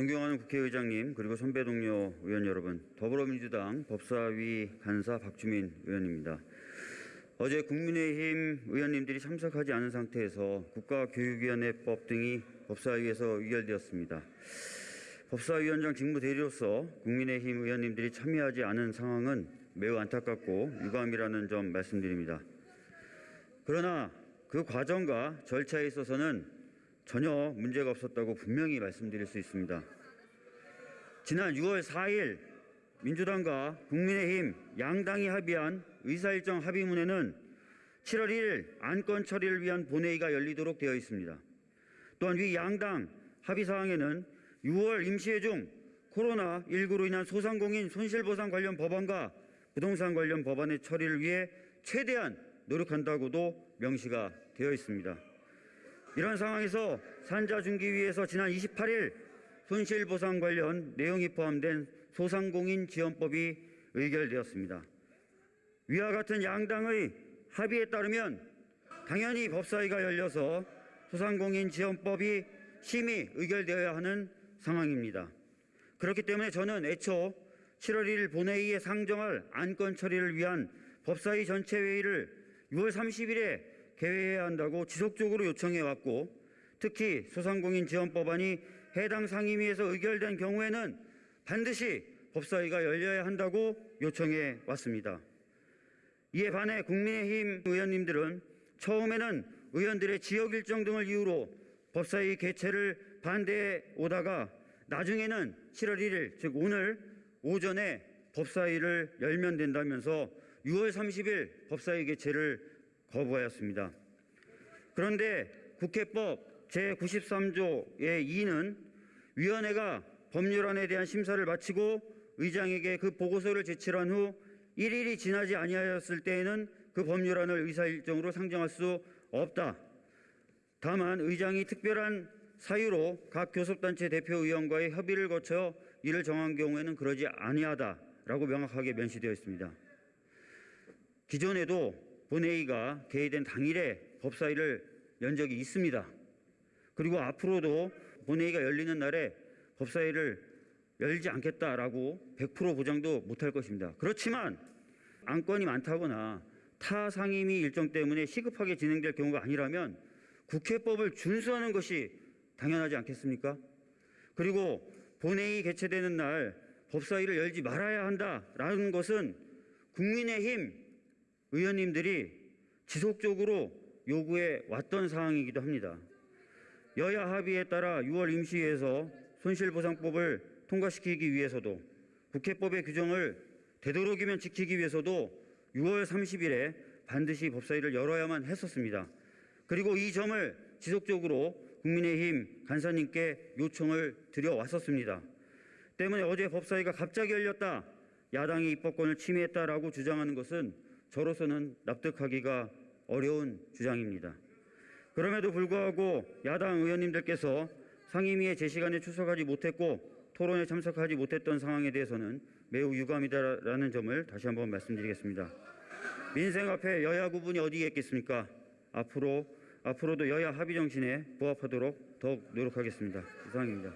존경하는 국회의장님 그리고 선배 동료 의원 여러분 더불어민주당 법사위 간사 박주민 의원입니다. 어제 국민의힘 의원님들이 참석하지 않은 상태에서 국가교육위원회법 등이 법사위에서 의결되었습니다. 법사위원장 직무 대리로서 국민의힘 의원님들이 참여하지 않은 상황은 매우 안타깝고 유감이라는 점 말씀드립니다. 그러나 그 과정과 절차에 있어서는 전혀 문제가 없었다고 분명히 말씀드릴 수 있습니다. 지난 6월 4일 민주당과 국민의힘 양당이 합의한 의사일정 합의문에는 7월 1일 안건 처리를 위한 본회의가 열리도록 되어 있습니다. 또한 위 양당 합의 사항에는 6월 임시회 중 코로나19로 인한 소상공인 손실보상 관련 법안과 부동산 관련 법안의 처리를 위해 최대한 노력한다고도 명시가 되어 있습니다. 이런 상황에서 산자 중기위에서 지난 28일 손실보상 관련 내용이 포함된 소상공인 지원법이 의결되었습니다. 위와 같은 양당의 합의에 따르면 당연히 법사위가 열려서 소상공인 지원법이 심의 의결되어야 하는 상황입니다. 그렇기 때문에 저는 애초 7월 1일 본회의에 상정할 안건 처리를 위한 법사위 전체 회의를 6월 30일에 개회해야 한다고 지속적으로 요청해 왔고 특히 소상공인 지원 법안이 해당 상임위에서 의결된 경우에는 반드시 법사위가 열려야 한다고 요청해 왔습니다. 이에 반해 국민의힘 의원님들은 처음에는 의원들의 지역 일정 등을 이유로 법사위 개최를 반대해 오다가 나중에는 7월 1일 즉 오늘 오전에 법사위를 열면 된다면서 6월 30일 법사위 개최를 거부하였습니다. 그런데 국회법 제93조의 2는 위원회가 법률안에 대한 심사를 마치고 의장에게 그 보고서를 제출한 후 1일이 지나지 아니하였을 때에는 그 법률안을 의사일정으로 상정할 수 없다. 다만 의장이 특별한 사유로 각 교섭단체 대표의원과의 협의를 거쳐 이를 정한 경우에는 그러지 아니하다라고 명확하게 면시되어 있습니다. 기존에도 본회의가 개의된 당일에 법사위를 연 적이 있습니다. 그리고 앞으로도 본회의가 열리는 날에 법사위를 열지 않겠다라고 100% 보장도 못할 것입니다. 그렇지만 안건이 많다거나 타 상임위 일정 때문에 시급하게 진행될 경우가 아니라면 국회법을 준수하는 것이 당연하지 않겠습니까? 그리고 본회의 개최되는 날 법사위를 열지 말아야 한다라는 것은 국민의힘 의원님들이 지속적으로 요구해 왔던 사항이기도 합니다. 여야 합의에 따라 6월 임시회에서 손실보상법을 통과시키기 위해서도 국회법의 규정을 되도록이면 지키기 위해서도 6월 30일에 반드시 법사위를 열어야만 했었습니다. 그리고 이 점을 지속적으로 국민의힘 간사님께 요청을 드려왔었습니다. 때문에 어제 법사위가 갑자기 열렸다. 야당이 입법권을 침해했다라고 주장하는 것은 저로서는 납득하기가 어려운 주장입니다. 그럼에도 불구하고 야당 의원님들께서 상임위에 제 시간에 출석하지 못했고 토론에 참석하지 못했던 상황에 대해서는 매우 유감이다라는 점을 다시 한번 말씀드리겠습니다. 민생 앞에 여야 구분이 어디에 있겠습니까? 앞으로 앞으로도 여야 합의 정신에 부합하도록 더욱 노력하겠습니다. 이상입니다.